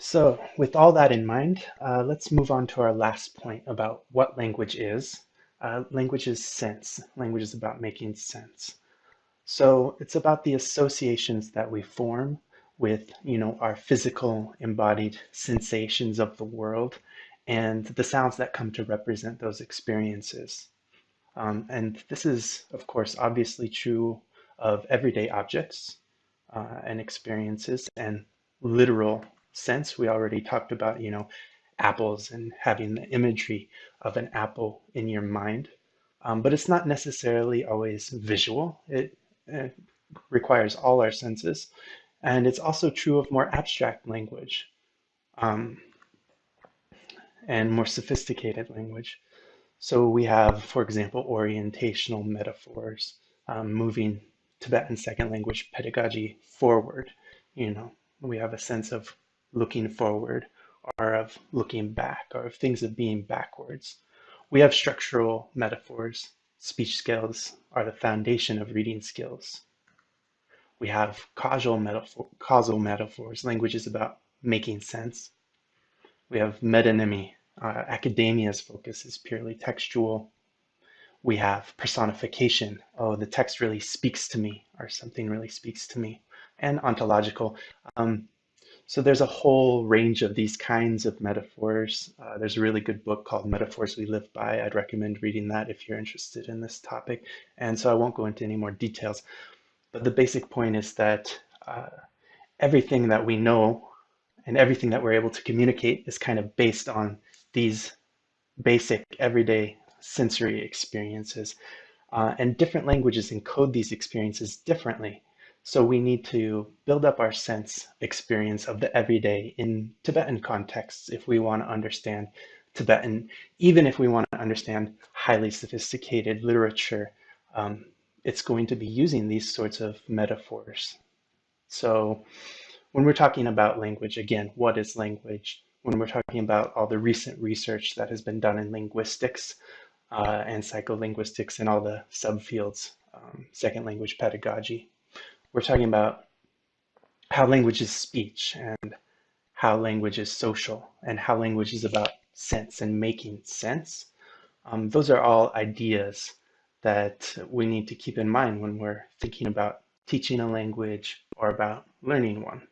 So with all that in mind, uh, let's move on to our last point about what language is. Uh, language is sense. Language is about making sense. So it's about the associations that we form with, you know, our physical embodied sensations of the world and the sounds that come to represent those experiences. Um, and this is, of course, obviously true of everyday objects uh, and experiences and literal sense. We already talked about, you know, apples and having the imagery of an apple in your mind. Um, but it's not necessarily always visual. It, it, requires all our senses. And it's also true of more abstract language um, and more sophisticated language. So we have, for example, orientational metaphors, um, moving Tibetan second language pedagogy forward. You know, we have a sense of looking forward or of looking back or of things of being backwards. We have structural metaphors. Speech skills are the foundation of reading skills. We have causal, metaphor, causal metaphors. Language is about making sense. We have metonymy. Uh, academia's focus is purely textual. We have personification. Oh, the text really speaks to me, or something really speaks to me. And ontological. Um, so there's a whole range of these kinds of metaphors. Uh, there's a really good book called Metaphors We Live By. I'd recommend reading that if you're interested in this topic. And so I won't go into any more details. But the basic point is that uh, everything that we know and everything that we're able to communicate is kind of based on these basic everyday sensory experiences. Uh, and different languages encode these experiences differently. So we need to build up our sense experience of the everyday in Tibetan contexts if we want to understand Tibetan, even if we want to understand highly sophisticated literature, um, it's going to be using these sorts of metaphors. So when we're talking about language, again, what is language? When we're talking about all the recent research that has been done in linguistics uh, and psycholinguistics and all the subfields, um, second language pedagogy, we're talking about how language is speech and how language is social and how language is about sense and making sense. Um, those are all ideas that we need to keep in mind when we're thinking about teaching a language or about learning one.